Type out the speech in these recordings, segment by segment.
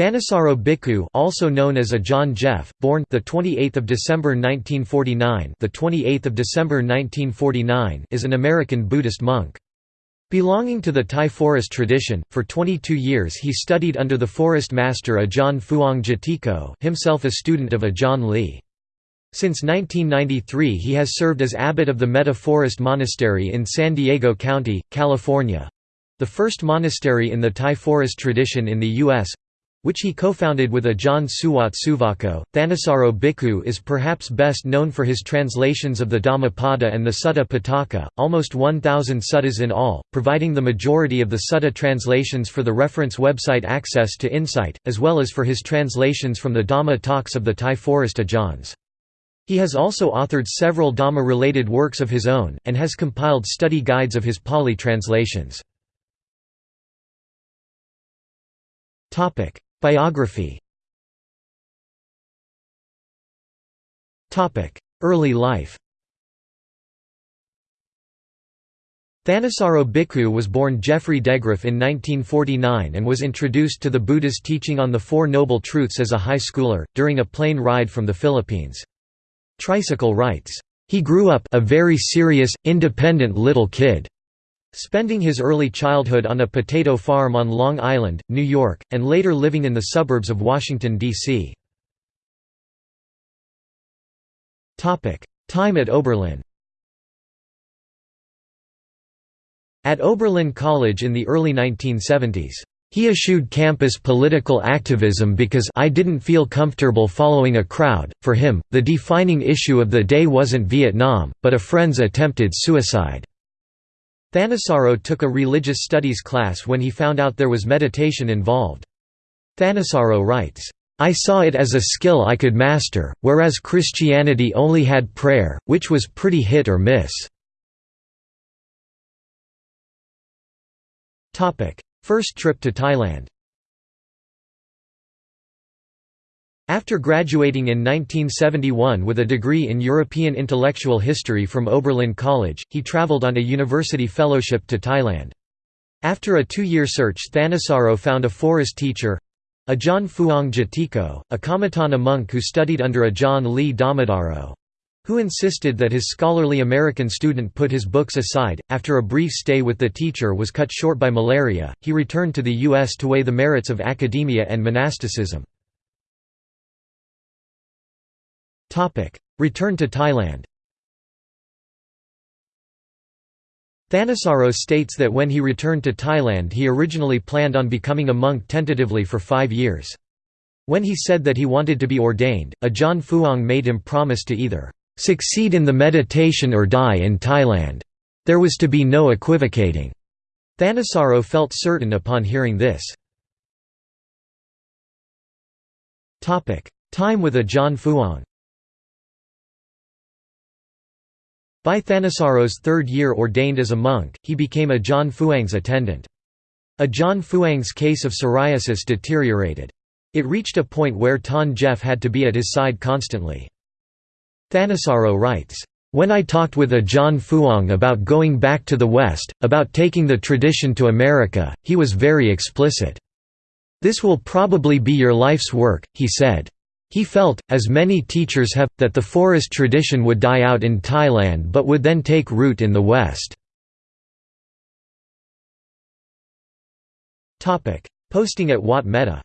Thanissaro Bhikkhu, also known as Ajahn Geoff, born the 28th of December 1949, the 28th of December 1949, is an American Buddhist monk. Belonging to the Thai forest tradition, for 22 years he studied under the forest master Ajahn Fuang Jotiko, himself a student of Ajahn Lee. Since 1993 he has served as abbot of the Metta Forest Monastery in San Diego County, California—the first monastery in the Thai forest tradition in the U.S., which he co-founded with Ajahn Suwat Suvaco. Thanissaro Bhikkhu is perhaps best known for his translations of the Dhammapada and the Sutta Pitaka, almost 1,000 suttas in all, providing the majority of the sutta translations for the reference website Access to Insight, as well as for his translations from the Dhamma talks of the Thai forest Ajahns. He has also authored several Dhamma-related works of his own, and has compiled study guides of his Pali translations. Biography Early life Thanissaro Bhikkhu was born Geoffrey Degraff in 1949 and was introduced to the Buddha's teaching on the Four Noble Truths as a high schooler, during a plane ride from the Philippines. Tricycle writes, "...he grew up a very serious, independent little kid. Spending his early childhood on a potato farm on Long Island, New York, and later living in the suburbs of Washington, D.C. Time at Oberlin At Oberlin College in the early 1970s, he eschewed campus political activism because I didn't feel comfortable following a crowd. For him, the defining issue of the day wasn't Vietnam, but a friend's attempted suicide. Thanissaro took a religious studies class when he found out there was meditation involved. Thanissaro writes, I saw it as a skill I could master, whereas Christianity only had prayer, which was pretty hit or miss. First trip to Thailand After graduating in 1971 with a degree in European intellectual history from Oberlin College, he travelled on a university fellowship to Thailand. After a two-year search Thanissaro found a forest teacher—Ajahn Fuang Jotiko, a Kammatthana monk who studied under Ajahn Lee Dhammadharo—who insisted that his scholarly American student put his books aside. After a brief stay with the teacher was cut short by malaria, he returned to the U.S. to weigh the merits of academia and monasticism. Return to Thailand Thanissaro states that when he returned to Thailand he originally planned on becoming a monk tentatively for five years. When he said that he wanted to be ordained, Ajahn Fuang made him promise to either "...succeed in the meditation or die in Thailand." There was to be no equivocating. Thanissaro felt certain upon hearing this. Time with Ajahn Fuang By Thanissaro's third year ordained as a monk, he became Ajahn Fuang's attendant. Ajahn Fuang's case of psoriasis deteriorated. It reached a point where Ton Geoff had to be at his side constantly. Thanissaro writes, "...when I talked with Ajahn Fuang about going back to the West, about taking the tradition to America, he was very explicit. This will probably be your life's work, he said. He felt, as many teachers have, that the forest tradition would die out in Thailand but would then take root in the West. Posting at Wat Metta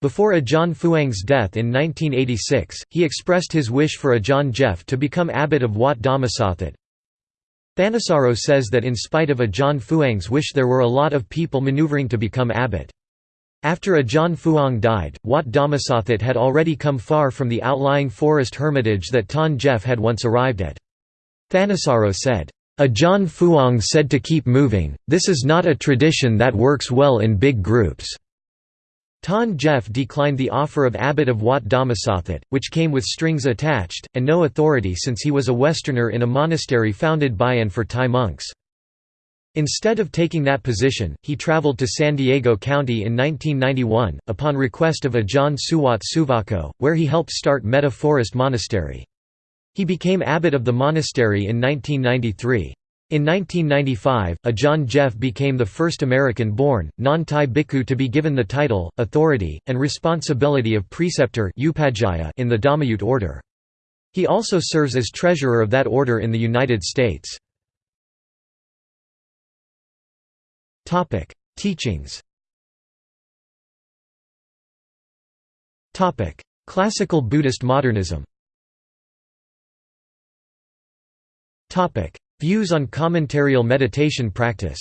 Before Ajahn Fuang's death in 1986, he expressed his wish for Ajahn Geoff to become abbot of Wat Dhammasathit. Thanissaro says that in spite of Ajahn Fuang's wish there were a lot of people maneuvering to become abbot. After Ajahn Fuang died, Wat Dhammasathit had already come far from the outlying forest hermitage that Ton Geoff had once arrived at. Thanissaro said, Ajahn Fuang said to keep moving, this is not a tradition that works well in big groups. Ton Geoff declined the offer of abbot of Wat Dhammasathit, which came with strings attached, and no authority since he was a Westerner in a monastery founded by and for Thai monks. Instead of taking that position, he traveled to San Diego County in 1991, upon request of Ajahn Suwat Suvaco, where he helped start Metta Forest Monastery. He became abbot of the monastery in 1993. In 1995, Ajahn Geoff became the first American-born, non-Thai bhikkhu to be given the title, authority, and responsibility of preceptor in the Dhammayut order. He also serves as treasurer of that order in the United States. Teachings. Classical Buddhist modernism. Views on commentarial meditation practice.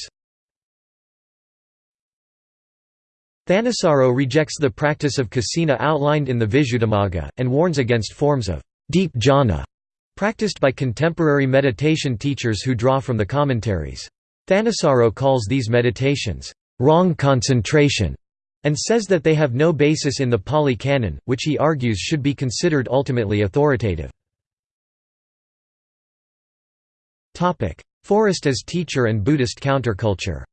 Thanissaro rejects the practice of kasina outlined in the Visuddhimagga, and warns against forms of deep jhana practiced by contemporary meditation teachers who draw from the commentaries. Thanissaro calls these meditations, wrong concentration, and says that they have no basis in the Pali Canon, which he argues should be considered ultimately authoritative. Forest as teacher and Buddhist counterculture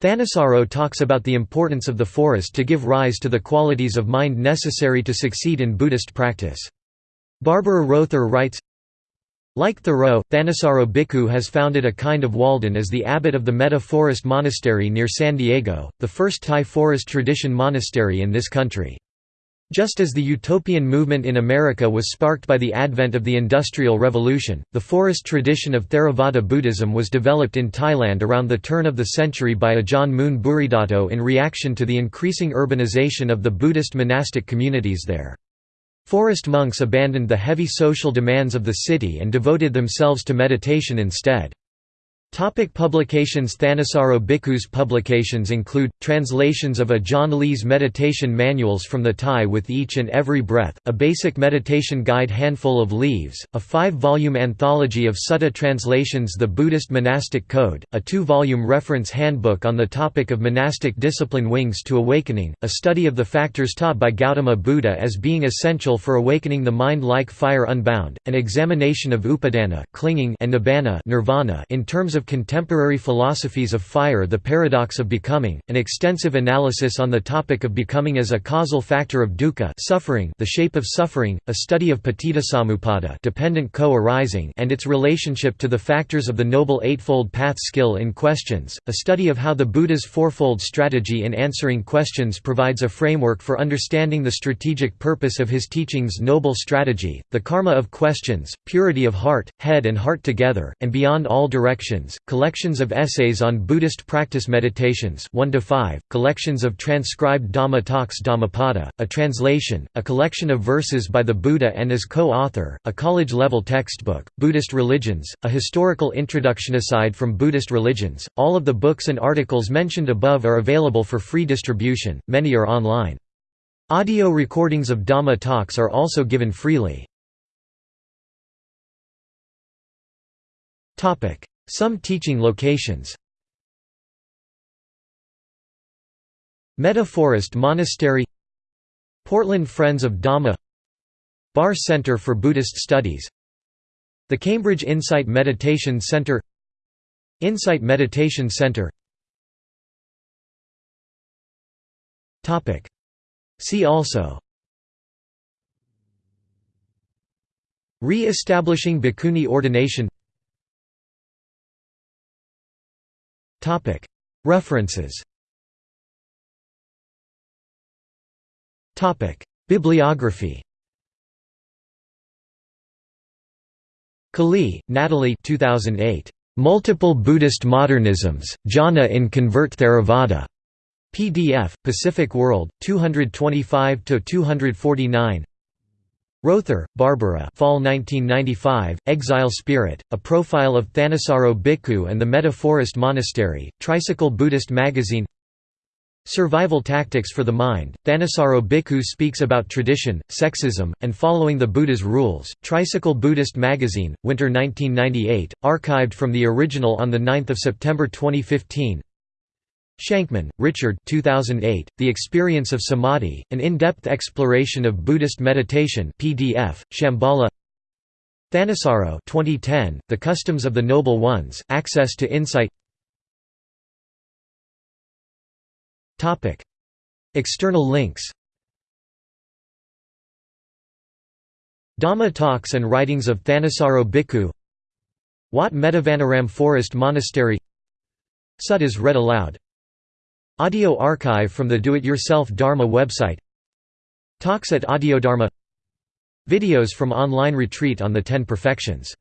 Thanissaro talks about the importance of the forest to give rise to the qualities of mind necessary to succeed in Buddhist practice. Barbara Rother writes, like Thoreau, Thanissaro Bhikkhu has founded a kind of Walden as the abbot of the Metta Forest Monastery near San Diego, the first Thai forest tradition monastery in this country. Just as the utopian movement in America was sparked by the advent of the Industrial Revolution, the forest tradition of Theravada Buddhism was developed in Thailand around the turn of the century by Ajahn Mun Bhuridatto in reaction to the increasing urbanization of the Buddhist monastic communities there. Forest monks abandoned the heavy social demands of the city and devoted themselves to meditation instead. Topic publications Thanissaro Bhikkhu's publications include, translations of Ajahn Lee's meditation manuals from the Thai with each and every breath, a basic meditation guide Handful of Leaves, a five-volume anthology of Sutta translations The Buddhist Monastic Code, a two-volume reference handbook on the topic of monastic discipline Wings to Awakening, a study of the factors taught by Gautama Buddha as being essential for awakening the mind like fire unbound, an examination of upadana clinging and nibbana nirvana in terms of contemporary philosophies of fire The Paradox of Becoming, an extensive analysis on the topic of becoming as a causal factor of dukkha suffering the shape of suffering, a study of paticcasamuppada dependent co-arising and its relationship to the factors of the Noble Eightfold Path skill in questions, a study of how the Buddha's fourfold strategy in answering questions provides a framework for understanding the strategic purpose of his teachings Noble Strategy, the karma of questions, purity of heart, head and heart together, and beyond all directions, collections of essays on Buddhist practice meditations 1 to 5, collections of transcribed Dhamma talks Dhammapada, a translation, a collection of verses by the Buddha and as co-author, a college-level textbook, Buddhist religions, a historical introduction aside from Buddhist religions. All of the books and articles mentioned above are available for free distribution, many are online. Audio recordings of Dhamma talks are also given freely. Some teaching locations. Metta Forest Monastery. Portland Friends of Dhamma. Barre Center for Buddhist Studies. The Cambridge Insight Meditation Center. Insight Meditation Center. See also. Re-establishing Bhikkhuni ordination References. Bibliography. Quli, Natalie. 2008. Multiple Buddhist Modernisms, Jhana in Convert Theravada. PDF, Pacific World, 225–249 Rother, Barbara Fall 1995, Exile Spirit, A Profile of Thanissaro Bhikkhu and the Metta Forest Monastery, Tricycle Buddhist Magazine. Survival Tactics for the Mind, Thanissaro Bhikkhu speaks about tradition, sexism, and following the Buddha's rules, Tricycle Buddhist Magazine, Winter 1998, archived from the original on 9 September 2015 Shankman, Richard 2008, The Experience of Samadhi, An In-Depth Exploration of Buddhist Meditation PDF, Shambhala. Thanissaro 2010, The Customs of the Noble Ones, Access to Insight. External links. Dhamma talks and writings of Thanissaro Bhikkhu. Wat Mettavanaram Forest Monastery. Suttas read aloud Audio archive from the Do-It-Yourself Dharma website. Talks at Audiodharma Videos from online retreat on the Ten Perfections